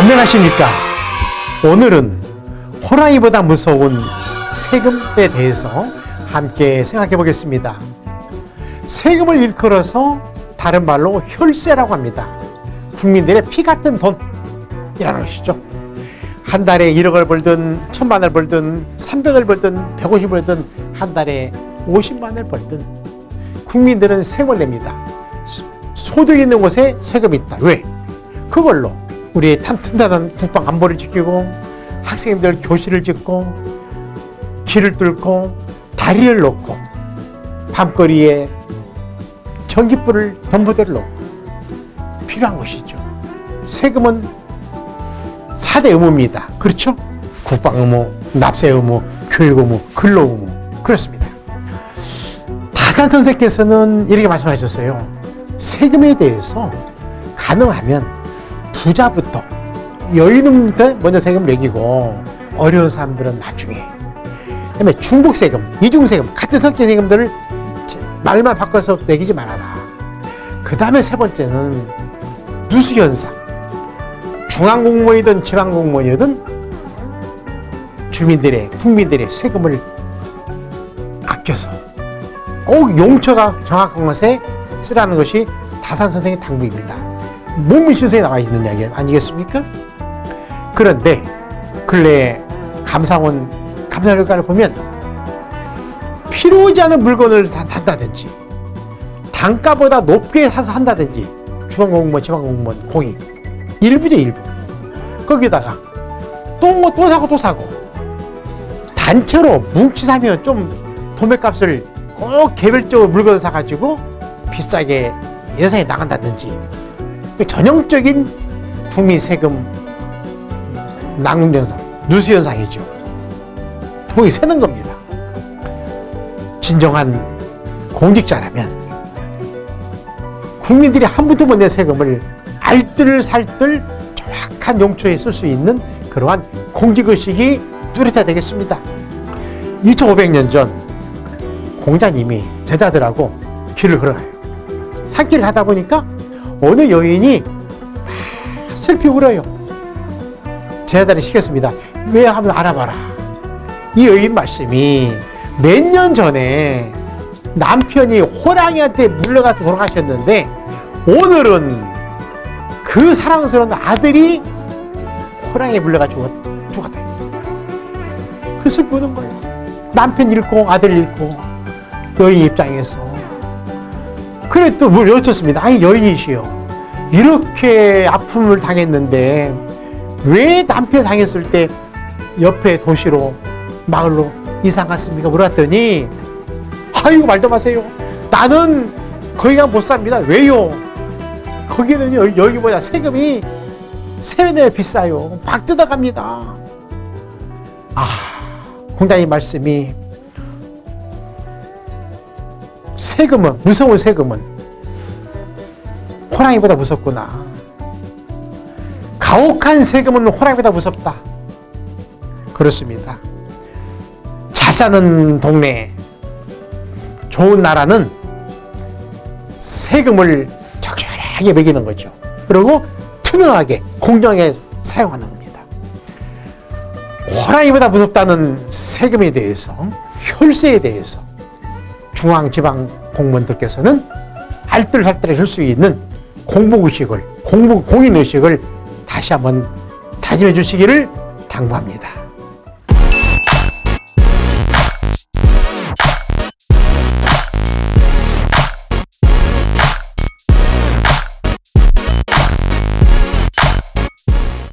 안녕하십니까. 오늘은 호랑이보다 무서운 세금에 대해서 함께 생각해 보겠습니다. 세금을 일컬어서 다른 말로 혈세라고 합니다. 국민들의 피 같은 돈이라는 것이죠. 한 달에 1억을 벌든 천만을 벌든 300을 벌든 150을 벌든 한 달에 50만을 벌든 국민들은 세금을 냅니다. 소득 있는 곳에 세금이 있다. 왜? 그걸로 우리의 튼튼한 국방 안보를 지키고 학생들 교실을 짓고 길을 뚫고 다리를 놓고 밤거리에 전기불을 전부대를 놓고 필요한 것이죠. 세금은 4대 의무입니다. 그렇죠? 국방 의무, 납세 의무, 교육 의무, 근로 의무. 그렇습니다. 다산 선생께서는 이렇게 말씀하셨어요. 세금에 대해서 가능하면 부자부터 여인한테 먼저 세금 매기고 어려운 사람들은 나중에 그다음에 중복 세금, 이중 세금 같은 성격 세금들을 말만 바꿔서 매기지 말아라. 그 다음에 세 번째는 누수 현상. 중앙 공무원이든 지방 공무원이든 주민들의 국민들의 세금을 아껴서 꼭 용처가 정확한 것에 쓰라는 것이 다산 선생의 당부입니다. 몸문신서에 나와 있는 이야기 아니겠습니까? 그런데 근래 감사원 감사 결과를 보면 필요 하지 않은 물건을 산다든지 단가보다 높게 사서 한다든지 중앙공무원, 지방공무원, 공익. 일부죠 일부. 거기다가 또또 사고 또 사고. 단체로 뭉치 사면 좀 도매값을 꼭 개별적으로 물건을 사가지고 비싸게 예산에 나간다든지 전형적인 국민 세금 낭비 현상, 누수 현상이죠. 돈이 새는 겁니다. 진정한 공직자라면 국민들이 한 푼도 못낸 세금을 알뜰살뜰 정확한 용처에 쓸 수 있는 그러한 공직의식이 뚜렷해야 되겠습니다. 2500년 전 공자님이 제자들하고 길을 걸어가요. 산길을 하다 보니까 어느 여인이 슬피 울어요. 제자들이 시켰습니다. 왜 하면 알아봐라. 이 여인 말씀이 몇 년 전에 남편이 호랑이한테 물려가서 돌아가셨는데 오늘은 그 사랑스러운 아들이 호랑이에 물려가 죽었, 죽었다. 그 슬피 우는 거예요. 남편 잃고 아들 잃고 여인 입장에서 그래 또뭘 여쭙습니다. 아니 여인이시여 이렇게 아픔을 당했는데 왜 남편 당했을 때 옆에 도시로 마을로 이사 갔습니까? 물었더니 아이고 말도 마세요. 나는 거기가 못 삽니다. 왜요? 거기는 여, 여기보다 세금이 세배 비싸요. 막 뜯어갑니다. 아, 공자님 말씀이 세금은 무서운 세금은 호랑이보다 무섭구나. 가혹한 세금은 호랑이보다 무섭다. 그렇습니다. 잘 사는 동네, 좋은 나라는 세금을 적절하게 매기는 거죠. 그리고 투명하게, 공정하게 사용하는 겁니다. 호랑이보다 무섭다는 세금에 대해서, 혈세에 대해서 중앙, 지방 공무원들께서는 알뜰살뜰 할수 있는 공복의식을, 공복, 공인의식을 다시 한번 다짐해 주시기를 당부합니다.